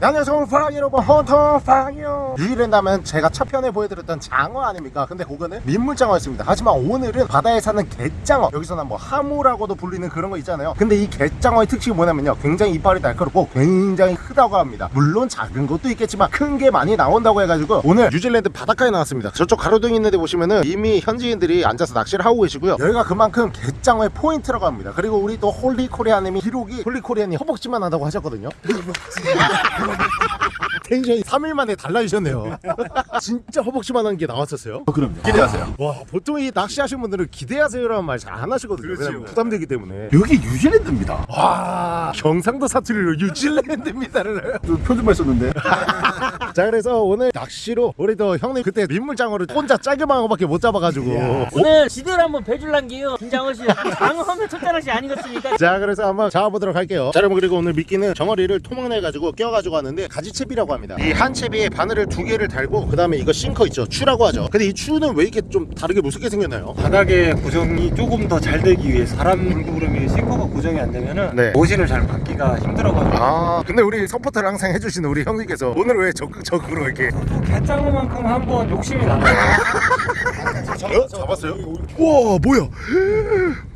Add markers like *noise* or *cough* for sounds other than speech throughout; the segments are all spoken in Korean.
네, 안녕하세요. 파랑 여러분 헌터 파랑이요. 유일하다면 제가 첫 편에 보여드렸던 장어 아닙니까? 근데 그거는 민물장어였습니다. 하지만 오늘은 바다에 사는 갯장어 여기서는 뭐 하모라고도 불리는 그런 거 있잖아요. 근데 이 갯장어의 특징이 뭐냐면요. 굉장히 이빨이 날카롭고 굉장히 크다고 합니다. 물론 작은 것도 있겠지만 큰 게 많이 나온다고 해가지고 오늘 뉴질랜드 바닷가에 나왔습니다. 저쪽 가로등 있는 데 보시면은 이미 현지인들이 앉아서 낚시를 하고 계시고요. 여기가 그만큼 갯장어의 포인트라고 합니다. 그리고 우리 또 홀리 코리아님이 기록이 홀리 코리아님 허벅지만 한다고 하셨거든요 텐션이 3일 만에 달라지셨네요. *laughs* 진짜 허벅지만 한 게 나왔었어요. 그럼요. 기대하세요. 와 보통 이 낚시하시는 분들은 기대하세요라는 말 잘 안 하시거든요. 그렇죠. 부담되기 때문에. 여기 뉴질랜드입니다. 와 경상도 사투리로 뉴질랜드입니다를. 표준말 썼는데. *laughs* 자 그래서 오늘 낚시로 우리 또 형님 그때 민물장어를 혼자 짧게만 거밖에 못 잡아가지고. 오늘 지들 한번 배줄란 게요 김장호 씨 장어하면 첫자락이 아니겠습니까? 자 그래서 한번 잡아보도록 할게요 자 여러분 그리고 오늘 미끼는 정어리를 토막내 가지고 끼워가지고 왔는데 가지채비라고 합니다 이 한 채비에 바늘을 두 개를 달고 그 다음에 이거 싱커 있죠 추라고 하죠 근데 이 추는 왜 이렇게 좀 다르게 무섭게 생겼나요? 바닥에 고정이 조금 더 잘 되기 위해 사람 물구름이 싱커가 고정이 안 되면은 네. 모신을 잘 받기가 힘들어가지고 아 근데 우리 서포터를 항상 해주시는 우리 형님께서 오늘 왜 적극적으로 이렇게 개짱어만큼 한번 욕심이 나요 *laughs* 어? 잡았어요? 우와 뭐야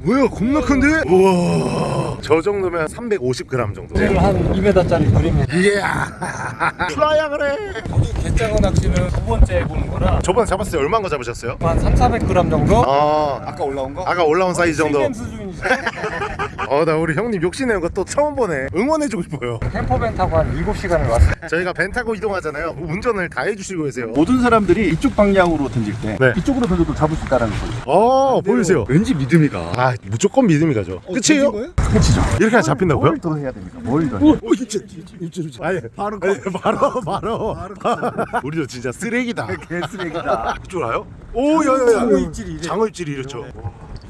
뭐야 겁나 큰데? 우와 저 정도면 350g 정도 오늘 한 2m짜리 그림이 이야 플라야 그래 여기 개짱어 낚시는 두 번째 해보는 거라 저번에 잡았을 때 얼마인 거 잡으셨어요? 한 3, 400g 정도? 아 아까 올라온 거? 아까 올라온 사이즈 정도 실験수준이죠 어 나 우리 형님 욕심내는 거 또 처음 보네 응원해주고 싶어요 캠퍼밴 타고 한 7시간을 왔어요 저희가 벤 타고 이동하잖아요 운전을 다 해주시고 계세요 모든 사람들이 이쪽 방향으로 던질 때 네. 이쪽으로 던져도 잡을 수 있다는 거죠. 어 보여주세요 왠지 믿음이 가. 아 무조건 믿음이 가죠 끝이에요? 그치죠. 이렇게 하면 잡힌다고요? 뭘 더 해야 됩니까? 뭘 더? 오, 오, 진짜, 진짜, 진짜. 아니, 바로, 아니, 바로, 바로, *laughs* 우리도 진짜 쓰레기다. 개쓰레기다. 이쪽 알아요? 오, 야, 야, 야. 장어 입질이 이래. 장어 입질이 이렇죠.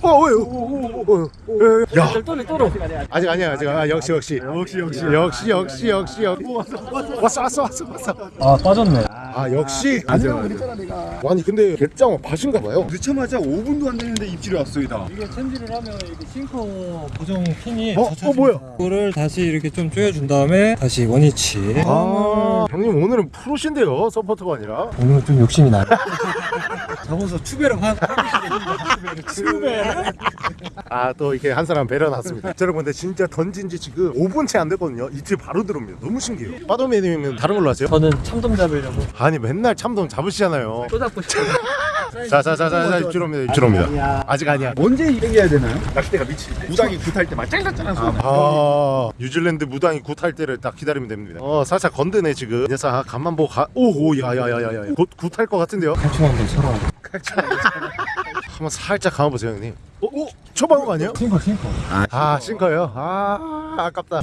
어. 야, 또네 또로 아직 아니야, 아직. 아, 역시, 역시. 역시, 역시. 역시, 역시, 역시. 역시. 왔어, 왔어, 왔어, 왔어. 아 빠졌네 아, 역시. 맞아. 아니, 근데 갯장어 밭인가 봐요. 늦자마자 5분도 안 됐는데 입질이 왔어이다. 이게 챔질을 하면 이게 싱커 고정 핀이 어, 어, 뭐야? 이거를 다시 이렇게 좀 조여준 다음에 다시 원위치 아, 형님 오늘은 프로신데요, 서포터가 아니라. 오늘은 좀 욕심이 나요 잡아서 추배를 한 추배 아또 이렇게 한 사람 배려놨습니다. 자, 여러분 근데 진짜 던진 지 지금 5분째 안 됐거든요. 이틀 바로 들어옵니다. 너무 신기해요. 빠도매님은 다른 걸로 하세요? 저는 참돔 잡으려고. 아니 맨날 참돔 잡으시잖아요. 또 잡고 싶어요. 자자자자자 입질옵니다. 입질옵니다. 아직 아니야. 언제 이행해야 되나요? 낚싯대가 때. 무당이 굿할 때막 짤짤짤한 소리. 아 뉴질랜드 무당이 굿할 때를 딱 기다리면 됩니다. 어 살짝 건드네 지금. 녀석 아, 간만 보고 가. 오오 야야야야야. 곧 굿할 것 같은데요? 탈출 한번 서로 한번 살짝 감아보세요 형님 오, 오 초반한 거 아니에요? 싱커 싱커 아 싱커요? 아 아깝다 어,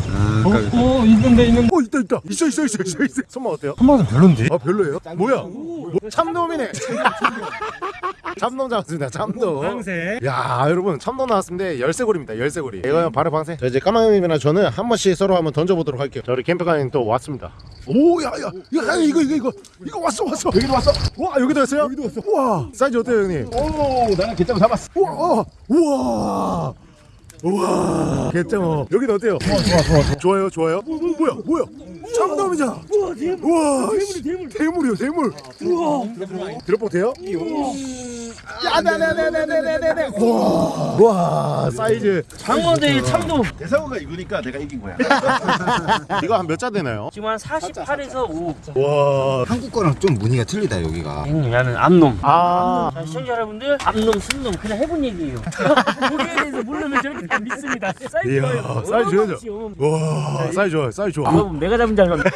어 있는데 있는데 오 있다 있다 있어 있어 있어 있어 있어 손맛 어때요? 한 번은 별론데 아 별로예요? 뭐야? 뭐, 참돔이네. *laughs* 참돔 잡았습니다. 참돔. 방세 야 여러분 참돔 나왔습니다. 열쇠고리입니다. 열쇠고리. 이거 바로 방생. 자 이제 까마님이랑 저는 한 번씩 서로 한번 던져보도록 할게요. 자 우리 캠프가님 또 왔습니다. 오야야 야, 야, 이거 이거 이거 이거 왔어 왔어. 여기도 왔어. 와 여기도 왔어요? 여기도 왔어. 와 사이즈 어때요 형님? 오, 나는 개짱 잡았어. 우와 어, 우와. 우와 개짱어 여기는 어때요? 좋아 좋아 좋아 좋아요 좋아요 뭐, 뭐, 뭐야 뭐야 참돔이잖아. 우와 대물. 우와 대물 대물. 대물이요 대물. 우와. 들어보 돼요? 야네네네네네네네. 우와. 우와 사이즈. 장어 대 참돔. 대상어가 이거니까 내가 이긴 거야. *laughs* 이거 한 몇 자 되나요? 지금 한 48에서 5 와. 한국 거랑 좀 무늬가 틀리다 여기가. 형님 나는 암놈. 아, 자, 시청자 여러분들 암놈 순놈 그냥 해본 얘기예요. *laughs* 고기에 대해서 모르면 저렇게 다 믿습니다. 사이즈 이야, 좋아요. 사이즈 좋아요. 사이즈 좋아요 사이즈 좋아 여러분 내가 잡은 줄 알았는데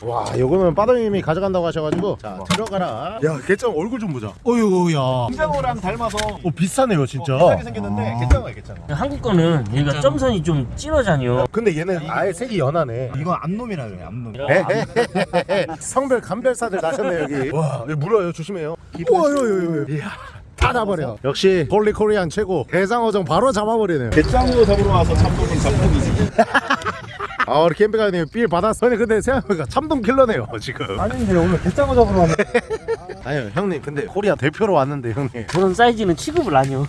*laughs* 와 요거는 빠더님이 가져간다고 하셔가지고. 자 들어가라. 야 개짱 얼굴 좀 보자. 어이구야. 개짱어랑 닮아서 어 비싸네요 진짜. 비싸게 생겼는데 개짱어야 개짱어. 한국 거는 얘가 점선이 좀 진하잖아요. 근데 얘는 아예 색이 연하네. 이건 암놈이라 그래 암놈. 에헤헤헤헤. 성별 감별사들 나셨네 여기. 와 물어요 조심해요. 우와 여기 이야 다 잡아버려. 역시 홀리 코리안 최고. 대상어종 바로 잡아버리네요. 개짱어 잡으러 와서 참돔은 잡폭이지. *laughs* 아 우리 캠핑가님 빌 받았어 근데 생각해보니까 참돔 킬러네요 지금 아닌데 오늘 개짱어 잡으러 왔네. *laughs* 아니요 형님 근데 코리아 대표로 왔는데 형님 그런 사이즈는 취급을 안 해요.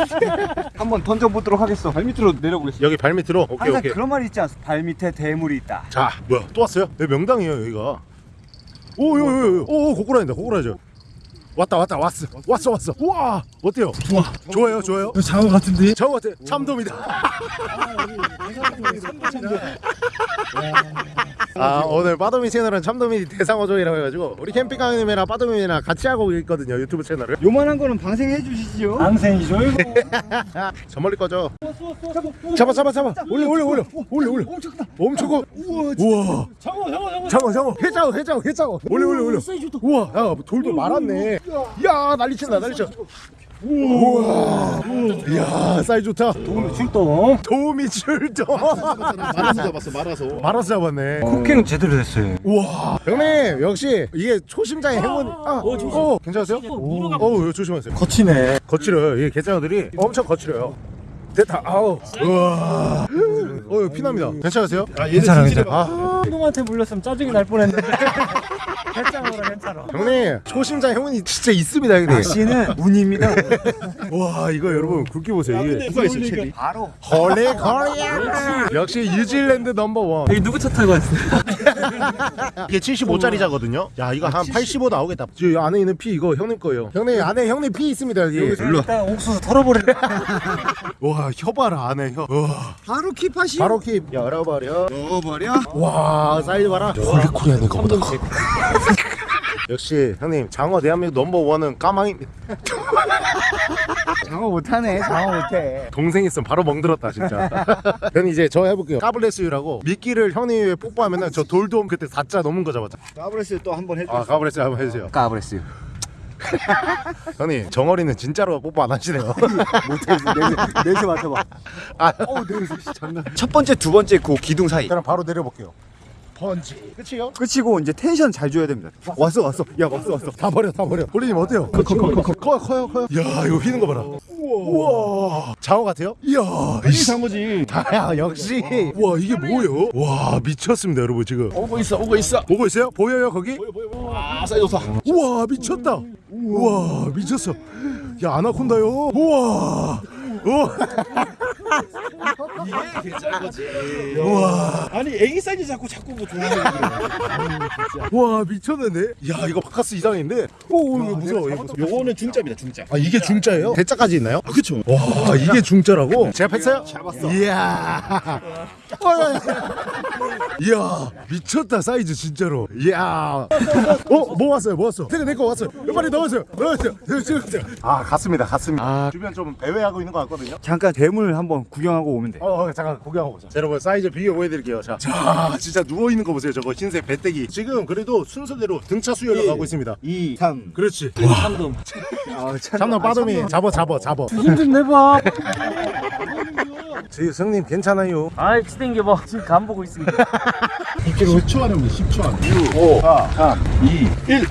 *laughs* 한번 던져보도록 하겠어. 발밑으로 내려보겠습니다. 여기 발 밑으로 오케이 항상 오케이 그런 말이 있지 않습니까? 발 밑에 대물이 있다. 자 뭐야 또 왔어요? 여기 명당이에요 여기가 오요요요 오 고꾸라진다 고꾸라져 왔다 왔다 왔어. 왔어 왔어. 우와! 어때요? 좋아 좋아요 좋아요? 이거 장어 같은데? 저 같아. 참돔이다. 아 오늘 빠도미 채널은 참돔이 대상어종이라고 해가지고 우리 캠핑강님이랑 빠도미랑 같이 하고 있거든요 유튜브 채널을. 요만한 거는 방생해 주시지요. 앙생이죠 이거. *laughs* 저 멀리 꺼져. 잡아 잡아 잡아. 올려 올려 올려. 올려 올려. 엄청 커. 우와 장어 장어 장어. 장어 장어 회장어 회장어 회장어 올려 올려 올려. 우와 야 돌도 말았네 야 난리 친다 난리 쳐 우와 이야 사이 좋다 오늘 출동. 도움이 출동 말아서 잡았어. 말아서. 말아서 잡았네 쿠킹 제대로 됐어요. 우와 형님 역시 이게 초심자의 행운 아, 어, 조심. 어, 괜찮으세요? 물어가. 어우 조심하세요 거치네. 거칠어요 이 개장어들이 엄청 거칠어요 됐다 아우 우와 어 피납니다 괜찮으세요? 괜찮아 괜찮아. 아 놈한테 물렸으면 짜증이 날 뻔했는데. 개짱어라 *laughs* 괜찮아. 형님 초심자 행운이 진짜 있습니다 형님 낚시는 운입니다. *laughs* 와 이거 여러분 굵게 보세요 이게 누가 있어, 채비? 바로. 헐리 코리아 역시 뉴질랜드 넘버원 여기 누구 차 타고 왔어요? *laughs* 이게 75짜리자거든요 야 이거 한 85 나오겠다 저 안에 있는 피 이거 형님 거예요 형님 안에 형님 피 있습니다 여기 일단 옥수수 털어버려. 와 혀봐라 안에 혀 와, 바로 keep하시. 바로 keep 열어버려 넣어버려. 와 사이즈 봐라 헐리 코리아는 거보다 커 역시 형님 장어 대한민국 넘버원은 까망입니다 *laughs* 장어 못하네. 장어 못해. 동생 있으면 바로 멍들었다 진짜 *laughs* 형님 이제 저 해볼게요 God bless you라고 미끼를 형님이 왜 뽀뽀하면 은 저 돌돔 그때 4자 넘은 거 잡았죠 God bless 또 한 번 해줘. 아 God bless 한번 해주세요 God bless. 형님 정어리는 진짜로 뽀뽀 안 하시네요 *laughs* 못해. 냄새 맡아봐. 아, 어우 냄새 장난. 첫 번째, 두 번째 그 기둥 사이. 그럼 바로 내려볼게요 펀치 끝이요? 끝이고 이제 텐션 잘 줘야 됩니다. 왔어 왔어. 야 왔어 왔어. 다 버려 다 버려 홀리님 어때요? 커, 커, 커, 커, 커, 커요 커요 야 이거 휘는 거 봐라 우와 장어 같아요? 이야 이 장어지. 야 역시 와 이게 뭐예요? 와 미쳤습니다 여러분 지금 오고 있어 오고 있어. 보고 있어요? 보여요 거기? 아 사이 좋다. 우와 미쳤다 우와 미쳤어 야 아나콘다요 우와 우와 우와 아니 애기 사이즈 자꾸 자꾸 뭐 좋아하는 와 미쳤는데 야 이거 바카스 이상인데 오 이거 무서워 이거 무서워 요거는 중짜입니다 중짜. 아 이게 중짜예요? 대짜까지 있나요? 아 그쵸. 와 이게 중짜라고? 제가 했어요? 잡았어 이야 야. 이야 미쳤다 사이즈 진짜로. 이야. 어뭐 왔어요 뭐 왔어? 내가 내거 왔어요. 빨리 넣었어요 넣었어요 넣었어요. 아 갔습니다 갔습니다. 아. 주변 좀 배회하고 있는 것 같거든요. 잠깐 대물 한번 구경하고 오면 돼. 어, 어 잠깐 구경하고 보자. 자, 여러분 사이즈 비교 보여드릴게요 자, 자 진짜 누워있는 거 보세요 저거. 흰색 배때기. 지금 그래도 순서대로 등차 수혈을 가고 있습니다. 2, 3. 그렇지. 참돔. 아, 참. 참나 빠dom이 잡아 잡아 잡아 힘좀 내봐. *laughs* 지 성님 괜찮아요 아이 치댕겨봐. 지금 간 보고 있습니다. 10초 안에 우리 10초 안에. 5, 4, 3, 2, 1.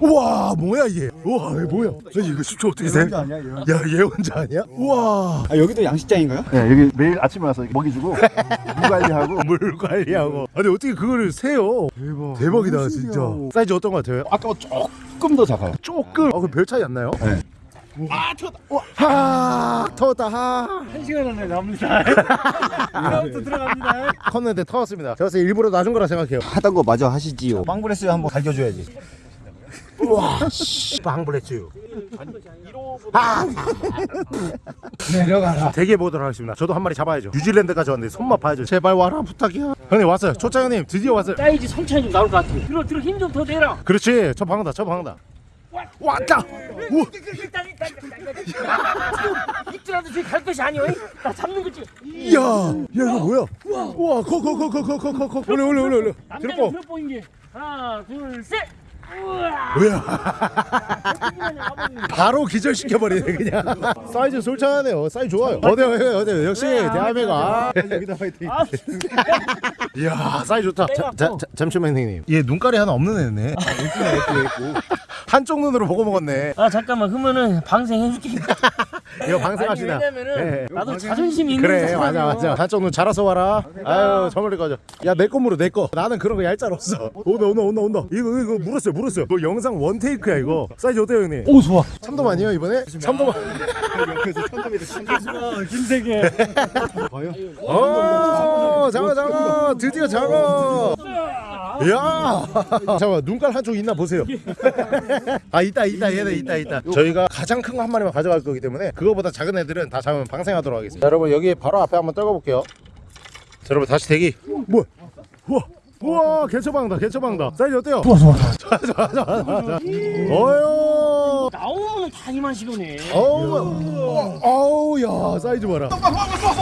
우와 뭐야 이게 우와 이게 뭐야 아니 이거 10초 어떻게 돼? 혼자 아니야 얘. 야 예언자 아니야? 우와 아 여기도 양식장인가요? 네 여기 매일 아침에 와서 먹이 주고 물 관리하고. *laughs* 물 관리하고 아니 어떻게 그거를 세요 대박. 대박이다 진짜 사이즈 어떤 거 같아요? 아까 조금 더 작아요. 조금 어 그럼 별 차이 안 나요? 네. 아 터다. 하 터다. 하한 시간 안에 납니다. *laughs* 이다음부터 들어갑니다. 컸는데 터졌습니다. 제가 일부러 놔준 거라 생각해요. 하던 거 마저 하시지요. 빵브레스 한번 갈겨줘야지. 빵블레츠 아. 내려가라. 대게 보도록 하겠습니다. 저도 한 마리 잡아야죠. 뉴질랜드까지 왔는데 손맛 봐야죠. 제발 와라 부탁이야. 형님 왔어요. 초짜 형님 드디어 왔어요. 사이즈 좀 나올 것 같아. 들어 들어 힘 좀 더 내라. 그렇지. 저 방다 저 방다. 왔다. 우. 일단 일단. 입질라도 저기 갈 것이 아니오. 나 잡는 거지. 이야 야 이거 뭐야 우와 커커커커커커커 올려 올려 올려 올려 남자는 들어뽕인 게 하나 둘 셋. 뭐야 바로 기절시켜 버리네 그냥 사이즈 솔찬하네요 사이즈 좋아요 어때요 어때요 역시 대한민국 아 여기다 파이팅. 아, 이야 사이즈 좋다 자, 자, 자, 잠시만 형님 얘 눈깔이 하나 없는 애네 한쪽 눈으로 보고 먹었네. 아 잠깐만. 그러면은 방생 해줄게. *laughs* 이거 방생합시다. 아니, 왜냐면은 네. 나도 자존심이 있는 그래. 맞아 맞아. 한쪽 눈 잘라서 와라. 아유 저 멀리 가자 야내 거 물어 내거. 나는 그런 거 얄짤 없어. 온다 온다 온다 온다 이거 이거 물었어요 물었어요. 이거 영상 one take야 이거. 사이즈 어때요 형님? 오 좋아. 참돔 아니에요 이번에? 참돔 *laughs* 김세계. 어 장어 장어. 드디어 장어. 이 야! *laughs* 잠깐만 눈깔 한쪽 있나 보세요. *laughs* 아 있다 있다 얘네 있다 있다. 저희가 가장 큰 거 한 마리만 가져갈 거기 때문에 그거보다 작은 애들은 다 잡으면 방생하도록 하겠습니다. 자, 여러분 여기 바로 앞에 한번 떨궈 볼게요. 자, 여러분 다시 대기. 뭐야? 우와 우와 개처방다 개처방다. 사이즈 어때요? 좋아 좋아 좋아. 좋아 좋아 좋아 어휴. 나오면 다 이만 시도네. 어우, 어우, 야, 사이즈 봐라.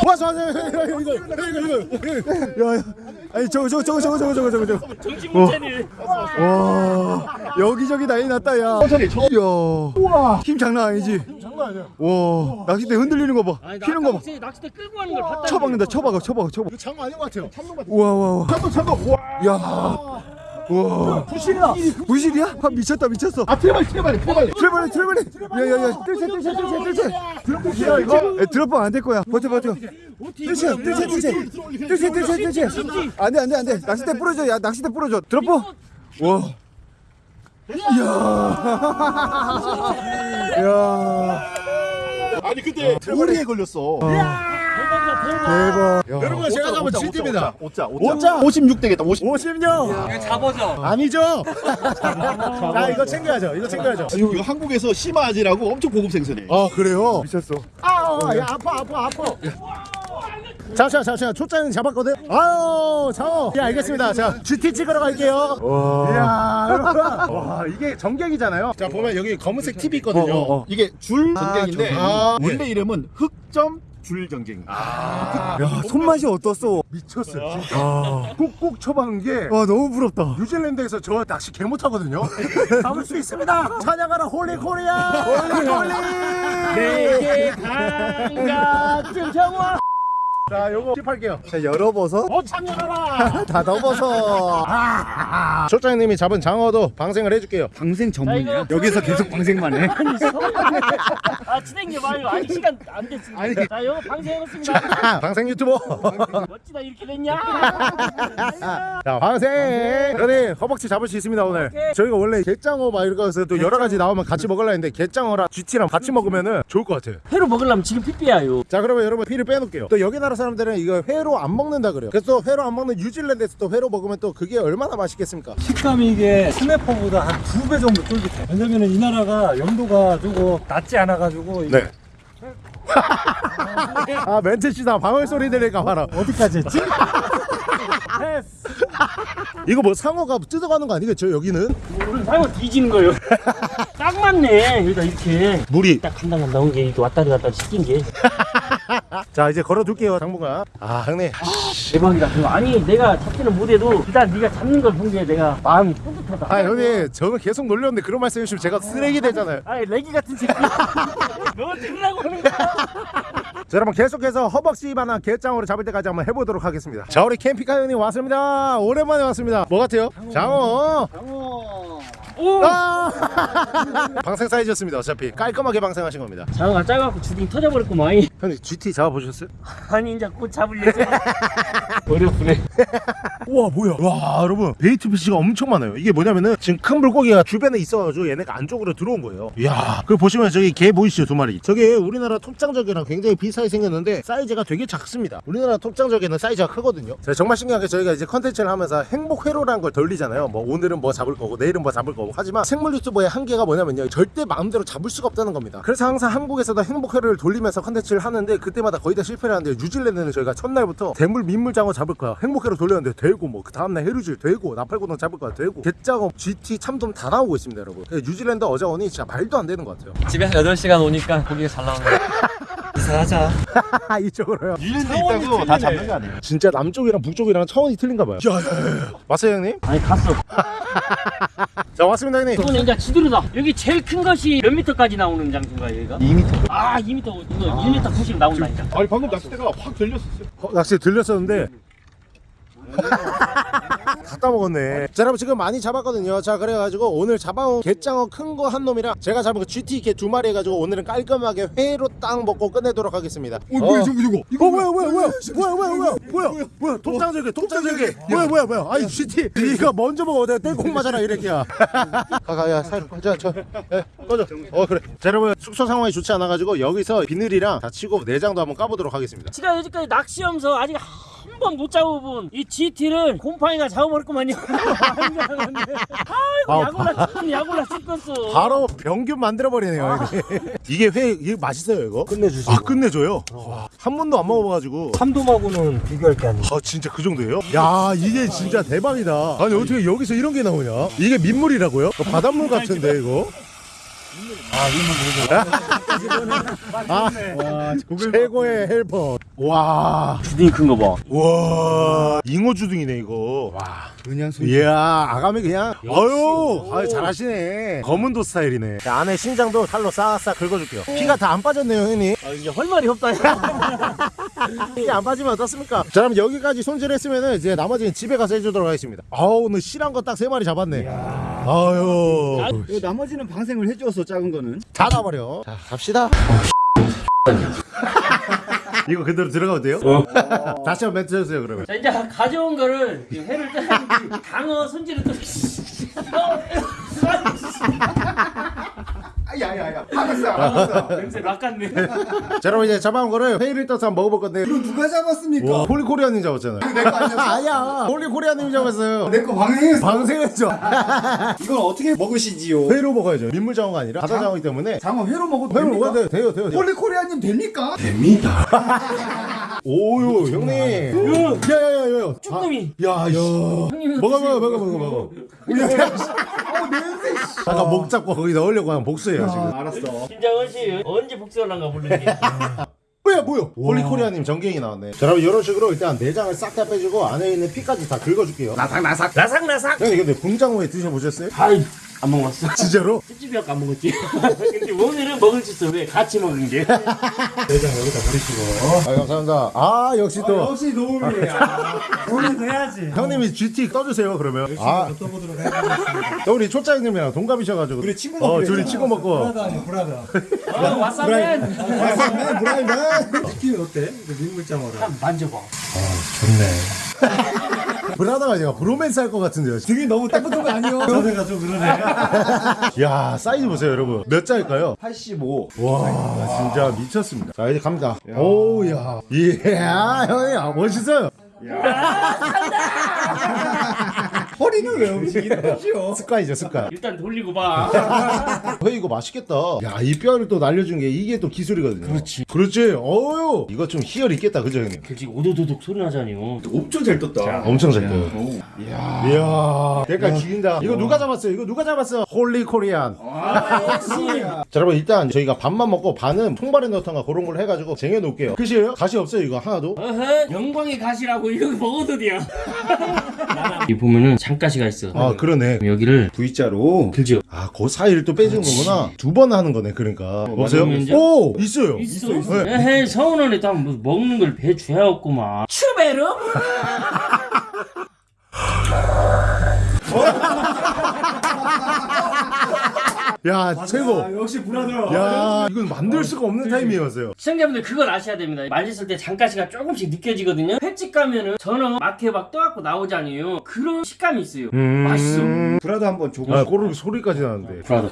왔어, 왔어, 이거, 이거, 이거, 이거, 야, 야, 아니 저거, 저거, 저거, 저거, 저거, 저거, 저거, 저거. 정신 문제네 와, 여기저기 난리 났다, 야. 천천히, 천천히. 야, 우와, 힘 장난 아니지. 장난 아니야. 와, 낚싯대 흔들리는 거 봐, 피는 거 봐. 낚시- 낚싯대 끌고 가는 걸 봤다 쳐박는다, 쳐박아, 쳐박아, 쳐박아. 이거 장어 아닌 것 같아요. 참돔 같아. 우와, 우와. 참돔, 참돔. 우와. 야. 와. 부시리다 부시리야? 아 미쳤다 미쳤어. 아 trevally trevally trevally. trevally trevally. 야야야 뜰채 뜰채 뜰채 뜰채 드롭이야 이거? 드롭방 안될 거야. 버텨 버텨. 뜰채 뜰채 뜰채 뜰채 뜰채 뜰채 안돼 안돼 안돼. 낚싯대 부러져 야 낚싯대 부러져. 드롭퍼 와. 이야. 이야. 아니 근데 오리에 걸렸어. 대박. 여러분 제가 잡은 GT입니다. 5자 5자 56 되겠다. 50. 56 잡아줘. 아니죠? 자 이거 챙겨야죠. 이거 챙겨야죠. 이거, 이거 한국에서 시마아지라고 엄청 고급 생선이에요. 아 그래요? 미쳤어. 아야 아파 아파 아파. 잠시만 잠시만 초짜는 잡았거든. 아유 장어 예 알겠습니다. 자 GT 찍으러 갈게요. 이야 여러분. 와 이게 전갱이잖아요. 자 보면 여기 검은색 팁이 있거든요. 이게 줄 전갱인데 아, 원래 이름은 흑점 줄 전갱. 야 손맛이 어떻소? 미쳤어 진짜. 꾹꾹 쳐박은 게 와 너무 부럽다. 뉴질랜드에서 저 낚시 개 못하거든요. *laughs* 잡을 수 있습니다. 찬양하라 홀리 코리아! 홀리 홀리! 내게 반갑은 정화 자 요거 팁할게요. 자 열어버섯. 어 찬양하라! *laughs* 다 넣어서. 아, 초장님이 잡은 장어도 방생을 해줄게요. 방생 전문이야. 여기서 계속 방생만 해. 아 진행해 봐요. 아직 시간 안 됐습니다. 자 이거 방생해놓습니다. 아, 방생 유튜버. 멋지다 이렇게 됐냐? *laughs* 자 방생. 그러니 허벅지 잡을 수 있습니다 오늘. 저희가 원래 게장어 막 이런 거에서 또 여러 가지 나오면 같이 먹으려 했는데 게장어랑 GT랑 같이 먹으면 은 좋을 것 같아요. 회로 먹으려면 지금 삐삐야요. 자 그러면 여러분 피를 빼놓을게요. 또 여기 나라 사람들은 이거 회로 안 먹는다 그래요 그래서 또 회로 안 먹는 뉴질랜드에서 또 회로 먹으면 또 그게 얼마나 맛있겠습니까 식감이 이게 스냅퍼보다 한 두 배 정도 쫄깃해. 왜냐면은 이 나라가 염도가 조금 낮지 않아 가지고 이게 네. 아 멘트 씨다 방울 소리 들릴까 봐라 어디까지 했지? *laughs* 이거 뭐 상어가 뜯어가는 거 아니겠죠 여기는 상어 뒤지는 거예요 *laughs* 딱 맞네. 여기다 이렇게. 물이. 딱 간당 간당 게 왔다리 갔다리 시킨 게. *laughs* 자 이제 걸어둘게요 당분간 아 형님. 대박이다. 그거. 아니 내가 잡지는 못해도 일단 네가 잡는 걸 본 게 내가 마음이 뿌듯하다. 아 형님. 저는 계속 놀렸는데 그런 말씀 해주시면 제가 쓰레기 되잖아요. 아니 레기 같은 새끼. *laughs* 너 들으라고 하는 거야. *laughs* 자 여러분 계속해서 허벅지만한 갯장어를 잡을 때까지 한번 해보도록 하겠습니다. 자 우리 캠핑카 형님 왔습니다. 오랜만에 왔습니다. 뭐 같아요? 장어 오! 아! *laughs* 방생 사이즈였습니다 어차피. 깔끔하게 방생하신 겁니다. 장어가 작아갖고 주둥이 터져버렸구만. 형님 GT 잡아보셨어요? 아니 이제 곧 잡을 예정 *laughs* 어렵네. 우와 뭐야? 와 여러분. bait fish가 엄청 많아요. 이게 뭐냐면은 지금 큰 물고기가 주변에 있어가지고 얘네가 안쪽으로 들어온 거예요. 이야 그 보시면 저기 게 보이시죠 두 마리? 저게 우리나라 톱장절게랑 굉장히 비슷하게 생겼는데 사이즈가 되게 작습니다. 우리나라 톱장절게는 사이즈가 크거든요. 자, 정말 신기하게 저희가 이제 컨텐츠를 하면서 행복회로라는 걸 돌리잖아요. 뭐 오늘은 뭐 잡을 거고 내일은 뭐 잡을 거고 하지만 생물 유튜버의 한계가 뭐냐면요. 절대 마음대로 잡을 수가 없다는 겁니다. 그래서 항상 한국에서도 행복회로를 돌리면서 컨텐츠를 하는데 그때마다 거의 다 실패를 하는데 뉴질랜드는 저희가 첫날부터 대물 민물장어 잡을 거야. 행복회로 돌렸는데 되고 뭐 그 다음날 해루질 되고 나팔고둥 잡을 거야. 되고 갯장어 GT 참돔 다 나오고 있습니다 여러분. 뉴질랜드 어자원이 진짜 말도 안 되는 것 같아요. 집에서 8시간 오니까 고기가 잘 나오네. *laughs* 이사하자. *laughs* 이쪽으로요. 뉴질랜드 있다고 다 잡는 거 아니에요? 진짜 남쪽이랑 북쪽이랑 차원이 틀린가 봐요. 맞어요 형님? 아니 갔어 *laughs* 자 왔습니다 형님 이건 이제 지도로다 여기 제일 큰 것이 몇 미터까지 나오는 장소인가 여기가? 2m. 아 2미터 이거 1미터 90 나온다 진짜 아니 방금 낚싯대가 확 들렸었어요. 어, 낚시 들렸었는데 *laughs* 다 따먹었네. 자 여러분 지금 많이 잡았거든요. 자 그래가지고 오늘 잡아온 갯장어 큰 거 한 놈이랑 제가 잡은 그 GT 개 두 마리 해가지고 오늘은 깔끔하게 회로 딱 먹고 끝내도록 하겠습니다. 어, 뭐야 저거 저거 이거. 뭐야 뭐야 뭐야? 뭐야 뭐야 뭐야? 뭐야? 뭐야? 독장절개 독장절개 뭐야 뭐야 뭐야? 아니 GT 네가 먼저 먹어. 내가 땡콩 맞아라 이랬기야 가가야 사이로 가자 저. 예, 꺼져. 어 그래. 자 여러분 숙소 상황이 좋지 않아가지고 여기서 비늘이랑 다 치고 내장도 한번 까보도록 하겠습니다. 제가 여지까지 낚시하면서 아직 한 번 못 잡아본 이 GT를 곰팡이가 잡아버렸구만요. *laughs* 아이고 아, 야골라 죽겠네 야골라 죽겠어. 바로 병균 만들어버리네요 이게. *laughs* 이게 회 이게 맛있어요 이거? 끝내주시고 아 끝내줘요? 와, 한 번도 안 먹어봐가지고. 참돔하고는 비교할 게 아니에요. 아 진짜 그 정도예요? 야 이게 진짜 대박이다. 아니 어떻게 여기서 이런 게 나오냐? 이게 민물이라고요? 어, 바닷물 같은데 이거 아 최고의 헬퍼. 와. 주둥이 큰 거 봐. 와. 잉어 주둥이네 이거. 와 그냥 손 이야 아가미 그냥. 어유 아유 잘하시네. 검은도 스타일이네. 자, 안에 심장도 칼로 싹싹 긁어줄게요. 피가 다 안 빠졌네요 형님. 아, 이제 할 말이 없다. 이게 *laughs* 안 빠지면 어떻습니까? 자 그럼 여기까지 손질했으면 이제 나머지는 집에 가서 해주도록 하겠습니다. 아우 오늘 실한 거 딱 세 마리 잡았네. 아유. 이거 나머지는 방생을 해주었어 작은 거는? 다 놔버려. 자 갑시다 *laughs* 이거 그대로 들어가도 돼요? 다시 한번 멘트 해주세요 그러면 자 이제 가져온 거를 이 회를 떠야지 장어 손질을 또. *laughs* 야야야 알았어 알았어 냄새 낚았네. *laughs* 자 여러분 이제 잡아온 거를 회를 떠서 한번 먹어볼 건데 이거 누가 잡았습니까? 와 홀리코리아님 잡았잖아요 내거 아니었어? *laughs* 아야 홀리코리아님 잡았어요 내 거 방생했어 방생했죠 *laughs* 이건 어떻게 먹으시지요? 회로 먹어야죠 민물장어가 아니라 바다장어이기 때문에 장어 회로 먹어도 회로 됩니까? 먹어야 돼요 돼요 돼요 홀리코리아님 됩니까? 오유 형님 야야야야 쭈꾸미. 야야 형님은 먹어 드세요. 먹어 먹어 먹어 아까 목 잡고 거기 넣으려고 하면 복수해요 지금. 알았어. 김장원 씨 언제 복수를 한가 모르겠네. 뭐야 뭐야 홀리코리아님 전갱이 나왔네. 자 여러분 이런 식으로 일단 내장을 싹 다 빼주고 안에 있는 피까지 다 긁어줄게요. 나삭 나삭. 나삭 나삭. 형님 근데 붕장어회 드셔보셨어요? 아이 안 먹었어. *laughs* 진짜로? 찌찌비 아까 안 먹었지. *laughs* 근데 오늘은 먹을 수 있어. 왜 같이 먹은 게? 아 감사합니다 아 역시 또 역시 노을이야 *laughs* 오늘도 해야지 형님이 GT 떠주세요 그러면 아 떠보도록 해보겠습니다 또 우리 초짜 형님이랑 동갑이셔가지고 우리 친구 어 먹기로 둘이. 치고 먹고 브라더 아니야 브라더 어, 왓싸맨. 브라이맨 치킨 어때? 그 민물장어랑 한 만져봐. 브라더가 아니라 브로맨스 할 것 같은데요. 등이 너무 딱 붙은 거 아니요? 저래가 좀 그러네. *laughs* 야 사이즈 보세요 여러분. 몇 자일까요? 85 와 진짜 미쳤습니다. 자 이제 갑니다. 오우야. 이야 형님 아, 멋있어요 허리는 왜 움직이는 거죠? 습관이죠 습관. 일단 돌리고 봐. *laughs* 회 이거 맛있겠다. 야 이 뼈를 또 날려준 게 이게 또 기술이거든요. 그렇지. 그렇지. 어유. 이거 좀 희열 있겠다 그죠 형님? 그렇지 오도도독 소리 나잖아요. 엄청 잘 떴다. 엄청 잘 떠요 이야. 대가 죽인다. 이거 누가 잡았어요? 이거 누가 잡았어? 홀리코리아님. 아 역시. *laughs* 자 여러분 일단 저희가 반만 먹고 반은 통발에 넣던가 그런 걸 해가지고 쟁여놓을게요. 끝이에요? 가시 없어요 이거 하나도? 어허 영광의 가시라고. 이거 먹어도 돼요. *laughs* 이 보면은 장가시가 있어. 아 그러네 여기를 V자로 들죠. 아, 그 사이를 또 빼주는 거구나. 두 번 하는 거네, 그러니까. 맞으면 이제- 오! 있어요. 있어. 네. 에헤 서운하네. 뭐 먹는 걸 배줘야 없구만. 추베르? 야, 최고. 아, 역시 브라더 야, 이건 만들 수가 없는 타이밍이었어요. 시청자분들 그걸 아셔야 됩니다. 만졌을 때 장가시가 조금씩 느껴지거든요. 횟집 가면은 전어 막회 막 떠갖고 나오잖아요. 그런 식감이 있어요. 맛있어. 브라더 한번 줘보 아, 꼬르륵 소리까지 나는데. 브라더.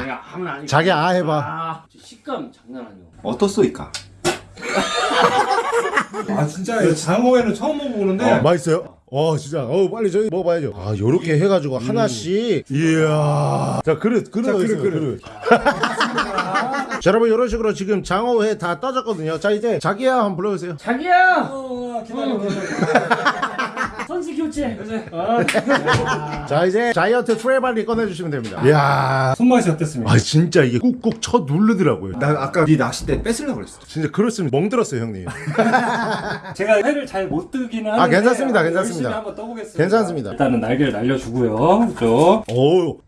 내가 아무나 아니고. 자기 아 해봐. 아, 식감 장난 아니야. 어떻소이까? *laughs* 아 진짜 이 장어회는 처음 먹어보는데 맛있어요? 어, 진짜. 어, 빨리 저희 먹어봐야죠. 아, 요렇게 해가지고 하나씩. 이야. 자, 그릇, 그릇 자, 그릇, 있어요, 그릇. *laughs* 자, 여러분, 이런 식으로 지금 장어회 다 떠졌거든요. 자, 이제 자기야 한번 불러주세요. 자기야! 어, 기다려 *laughs* 선수 교체. 아, 자, 이제 giant trevally 꺼내주시면 됩니다. 이야. 손맛이 어땠습니까? 아, 진짜 이게 꾹꾹 쳐 누르더라고요. 난 아까 네 낚싯대 뺏으려고 그랬어 진짜 그렇습니다. 멍들었어요, 형님. *laughs* 제가 회를 잘 못 뜨기는 아, 하는데 괜찮습니다, 괜찮습니다. 열심히 한번 떠보겠습니다 괜찮습니다. 일단은 날개를 날려주고요 이쪽 오우.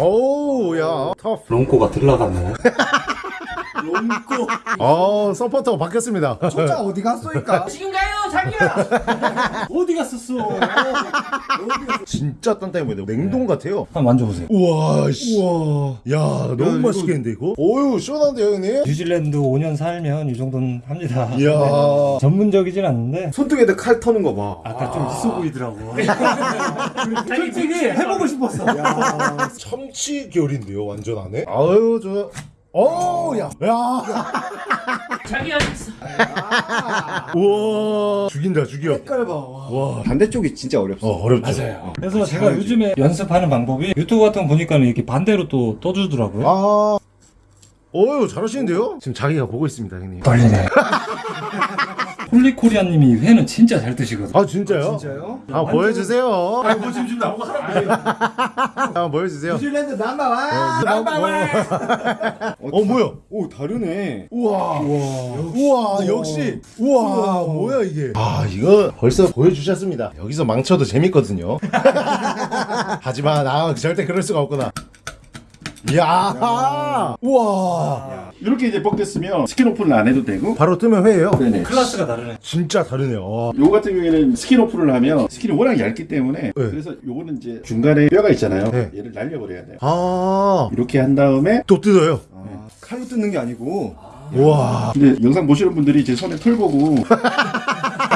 오우, 야. 터프. 롱코가 들러갔네 *laughs* 어 서포터 바뀌었습니다. 초짜 어디 갔소이까? 지금 가요 자기야 *laughs* 어디 갔었어? 진짜 단단해 보이네요. 냉동 같아요. 한번 만져보세요. 우와 씨. 우와. 야 너무 맛있겠는데 이거? 어유 시원한데요 형님? 뉴질랜드 5년 살면 이 정도는 합니다. 이야. 전문적이진 않는데 손등에다 칼 터는 거 봐. 아까 좀 있어 보이더라고. *laughs* 솔직히 해보고 싶었어. *laughs* 참치 결인데요 완전 안에? 아유 저. 어, 야, 야, 자기야 있어 우와, 죽인다, 죽여. 색깔 봐. 와, 반대쪽이 진짜 어렵어. 어, 어렵죠. 맞아요. 그래서 제가 요즘에 연습하는 방법이 유튜브 같은 거 보니까 이렇게 반대로 또 떠주더라고요. 아, 어유 잘하시는데요? 지금 자기가 보고 있습니다, 형님. 떨리네. *laughs* 홀리코리아님이 회는 진짜 잘 드시거든. 아 진짜요? 진짜요? 아 보여주세요. 아니 뭐 지금 지금 나오고 하라고 *laughs* 아 보여주세요. 뉴질랜드 number one. *laughs* 어 뭐야? 오 다르네. 우와, 우와, 역시, 우와, 뭐야 이게? 아 이거 벌써 보여주셨습니다. 여기서 망쳐도 재밌거든요. *laughs* 하지만 아 절대 그럴 수가 없구나. 이야, 우와, 이렇게 이제 뻑됐으면 skin open을 안 해도 되고 바로 뜨면 회예요. 네네 클래스가 다르네. 진짜 다르네요. 와. 요거 같은 경우에는 skin open을 하면 skin이 워낙 얇기 때문에 그래서 요거는 이제 중간에 뼈가 있잖아요 네. 얘를 날려버려야 돼요 아, 이렇게 한 다음에 또 뜯어요. 아, 칼로 뜯는 게 아니고. 우와. 근데 영상 보시는 분들이 제 손에 털 보고 *laughs*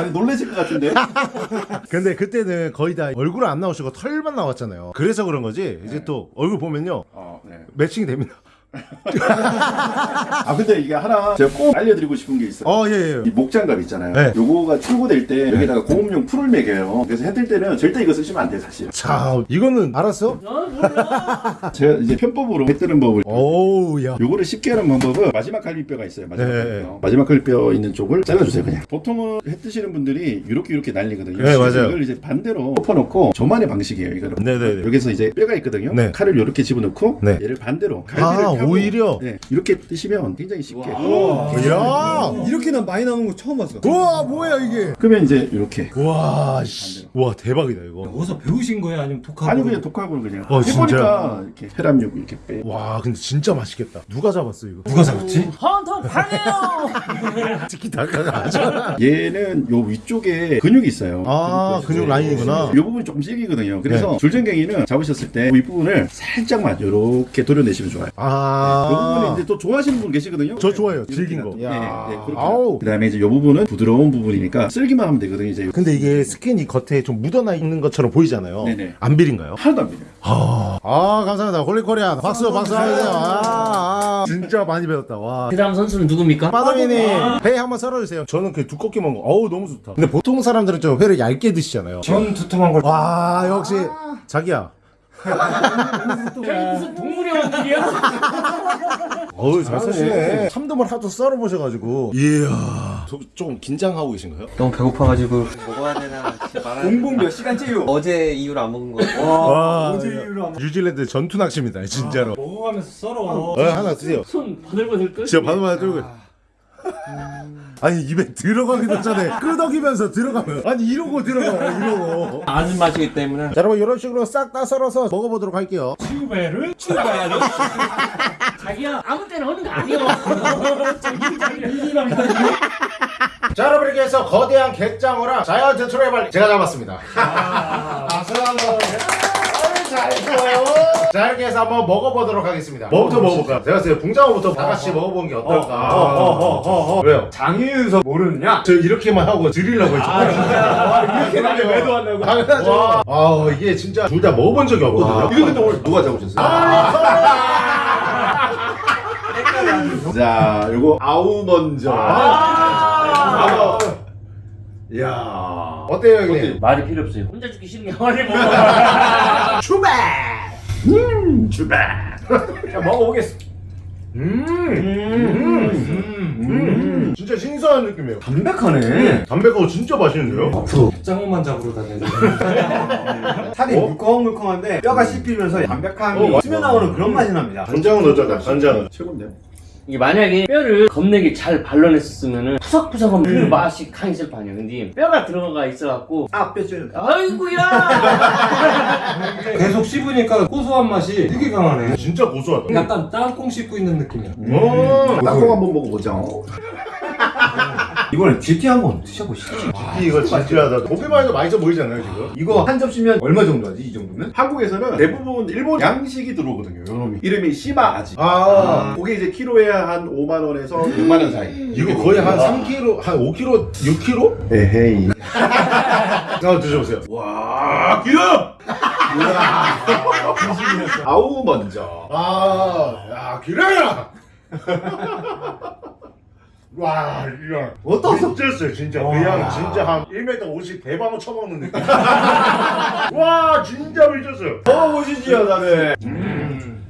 아니 놀라실 것 같은데 *laughs* 근데 그때는 거의 다 얼굴 안 나오시고 털만 나왔잖아요. 그래서 그런 거지. 이제 또 얼굴 보면요 어, 네. 매칭이 됩니다. 아 근데 이게 하나 제가 꼭 알려드리고 싶은 게 있어요 어, 예, 예. 이 목장갑 있잖아요 네. 요거가 출고될 때 여기다가 고음용 풀을 매겨요 그래서 해뜰 때는 절대 이거 쓰시면 안 돼요 사실 자, 이거는 알았어? 어 몰라 *laughs* 제가 이제 편법으로 해 뜨는 법을 오우, 야. 요거를 쉽게 하는 방법은 마지막 갈비뼈가 있어요. 마지막 네. 갈비뼈. 마지막 갈비뼈 있는 쪽을 잘라주세요 그냥. 보통은 해 뜨시는 분들이 이렇게 이렇게 날리거든요. 네, 맞아요. 이걸 이제 반대로 덮어놓고 저만의 방식이에요. 이거는. 네네네. 여기서 이제 뼈가 있거든요. 네. 칼을 이렇게 집어넣고 네. 얘를 반대로 아, 갈비를 펴고 오히려? 네, 이렇게 뜨시면 굉장히 쉽게. 이야. 이렇게 난 많이 나오는 거 처음 봤어. 우와, 뭐야 이게? 그러면 이제 이렇게. 와, 씨. 와, 대박이다 이거. 어디서 배우신 거예요? 아니면 독학으로? 아니 그냥 독학으로 그냥 어, 해보니까 이렇게 혈압육 이렇게 빼. 와, 근데 진짜 맛있겠다. 누가 잡았어 이거? 누가 잡았지? 헌터 방해요 닭가가 아니잖아. 얘는 요 위쪽에 근육이 있어요. 아, 근육 라인이구나. 이 부분이 조금 질기거든요. 그래서 줄전갱이는 잡으셨을 때 윗부분을 살짝만 이렇게 도려내시면 좋아요. 이 아, 부분이 이제 또 좋아하시는 분 계시거든요. 저 좋아해요. 이렇게 질긴 거. 네, 네. 아우. 그다음에 이제 이 부분은 부드러운 부분이니까 쓸기만 하면 되거든요. 이제 근데 이게 skin이 겉에 좀 묻어나 있는 것처럼 보이잖아요. 네네. 안 비린가요? 하나도 안 비려요. 아, 아 감사합니다. 홀리코리아 박수 박수 하세요. 아, 아, 진짜 많이 배웠다. 와. 그 다음 선수는 누굽니까? 빠동이님 회 한번 썰어주세요. 저는 그 두껍게 먹은 거. 어우 너무 좋다. 근데 보통 사람들은 좀 회를 얇게 드시잖아요. 전 두툼한 걸. 와 역시 자기야. 무슨 동물의 원딜이야? 어우 잘 쓰시네. 참돔을 하도 썰어보셔가지고. 이야. 저, 좀 긴장하고 계신가요? 너무 배고파가지고 먹어야 되나 진짜 말하는 공복 몇 시간째요? 어제 이후로 안 먹은 거 와. 어제 이후로 안 뉴질랜드 전투 낚시입니다 진짜로. 먹어가면서 썰어. 어, 하나 드세요. 손 바들바들 떨 진짜 바늘바늘 들고. 아 니 입에 들어가기도 전에 끄덕이면서 들어가면 아니 이러고 들어가요 이러고 아는 맛이기 때문에 자 여러분 이런 식으로 싹 다 썰어서 먹어보도록 할게요 튜베를 출발하죠. 자기야 아무 때나 하는 거 아니야 자 여러분 이렇게 해서 거대한 갯장어랑 자이언트 트래블 제가 잡았습니다 박수 한번 잘 좋아요. 자 이렇게 해서 한번 먹어보도록 하겠습니다. 뭐부터 먹어볼까요? 제가 봤을 때 붕장어부터 다 같이 먹어보는 게 어떨까? 어어어어 왜요? 장인서 모르느냐? 저 이렇게만 하고 드리려고 했죠. 이렇게만 해 매도 한다고? 당연하죠. 아 이게 진짜 둘 다 먹어본 적이 없거든요. 이거 근데 오늘 누가 잡으셨어요? 자, 요거 아우 먼저. 아. 이야 어때요 형님? 말이 필요 없어요 혼자 죽기 싫은 게 화를 먹어 출발 음, 출발. 자 먹어보겠습니다. 음, 음, 음, 진짜 신선한 느낌이에요. 담백하네. 담백하고 진짜 맛있는데요? 짱어만 잡으러 다니는. *laughs* 살이 물컹물컹한데 뼈가 씹히면서 담백함이 어, 스며 나오는 그런 맛이 납니다. 간장은 넣었잖아, 간장은. 최고인데요? 이게 만약에 뼈를 겁내게 잘 발라냈었으면 푸석푸석한 그 맛이 강했을 거 아니야 근데 뼈가 들어가 있어갖고 아뼈 찔려. 아이고야 *laughs* 계속 씹으니까 고소한 맛이 되게 강하네. 진짜 고소하다. 약간 땅콩 씹고 있는 느낌이야. 음. 땅콩 한번 먹어보죠. *laughs* 이번엔 GT 한번 드셔보시죠. 이거 진지하다. 보기만 해도 맛있어 보이잖아요 지금. 이거 한 접시면 얼마 정도 하지 이 정도면? 한국에서는 대부분 일본 양식이 들어오거든요. 요놈이. 이름이 시마 아지. 아. 그게 이제 키로에 한 5만 원에서 6만 원 사이. 이거 거의 한 3kg, 한 5kg, 6kg? 에헤이. 한번 드셔보세요. 와 기름! *laughs* 아우 먼저. 아, 야, 기라야! *laughs* 와, 이거. 어떤 미쳤어요, 진짜. 그냥 진짜 한 1m 50 대방어 쳐먹는 느낌. *laughs* 와, 진짜 미쳤어요. 먹어보시지요 다들.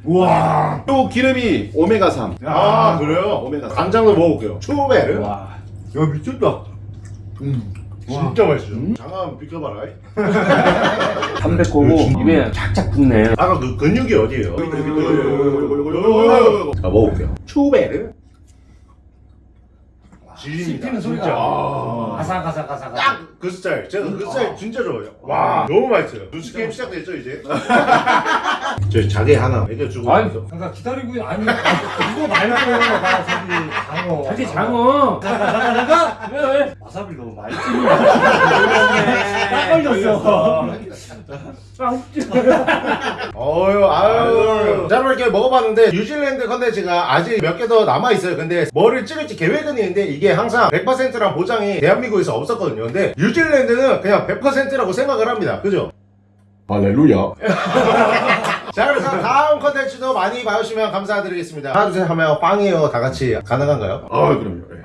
우와. 또 기름이 오메가 3. 아, 그래요? 오메가 3. 간장도 먹어볼게요. 추베르. 와, 야 미쳤다. 진짜 맛있어요. 장어 한번 비켜봐라. 담백하고 입에 착착 붙네. 아까 그 근육이 어디예요? 자 먹어볼게요. 추베르. 지립니다. 씹히는 소리가. 아. 아삭아삭아삭. 딱그 스타일. 제가 그 스타일 진짜 좋아해요. 와, 너무 맛있어요. 뉴스 게임 시작됐죠, 이제? *laughs* 저희 자개 하나 먹여주고. 아니, 있어. 잠깐 기다리고 있- 아니 이거 말고 나 저기 장어. 자기 장어. 잠깐 잠깐. 왜 왜? 와사비 너무 많이 딱 걸렸어. 어유, 이렇게 먹어봤는데, 뉴질랜드 컨텐츠가 아직 몇 개 더 남아있어요. 근데 뭐를 찍을지 계획은 있는데, 이게 항상 100%란 보장이 대한민국에서 없었거든요. 근데 뉴질랜드는 그냥 100%라고 생각을 합니다. 그죠? 할렐루야. *laughs* 자, 그래서 다음 컨텐츠도 많이 봐주시면 감사드리겠습니다. 하나, 둘, 셋 하면 빵이에요. 다 같이 가능한가요? 아 그럼요. 예.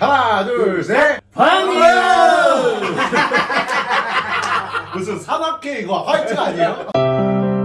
*laughs* 하나, 둘, 셋. 방이야. *laughs* 무슨 산악회 이거 화이팅 아니에요?